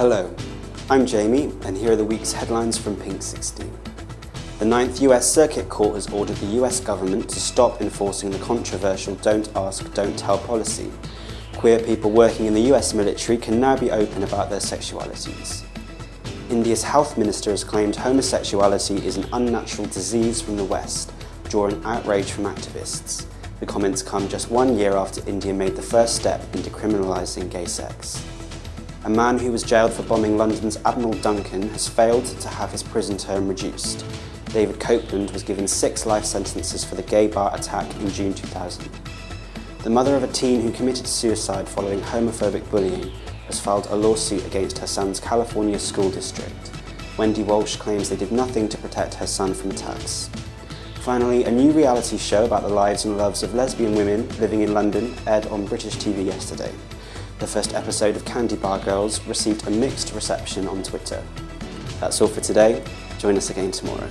Hello, I'm Jamie, and here are the week's headlines from Pink 16. The Ninth US Circuit Court has ordered the US government to stop enforcing the controversial Don't Ask, Don't Tell policy. Queer people working in the US military can now be open about their sexualities. India's health minister has claimed homosexuality is an unnatural disease from the West, drawing outrage from activists. The comments come just one year after India made the first step in decriminalising gay sex. A man who was jailed for bombing London's Admiral Duncan has failed to have his prison term reduced. David Copeland was given six life sentences for the gay bar attack in June 2000. The mother of a teen who committed suicide following homophobic bullying has filed a lawsuit against her son's California school district. Wendy Walsh claims they did nothing to protect her son from attacks. Finally, a new reality show about the lives and loves of lesbian women living in London aired on British TV yesterday. The first episode of Candy Bar Girls received a mixed reception on Twitter. That's all for today. Join us again tomorrow.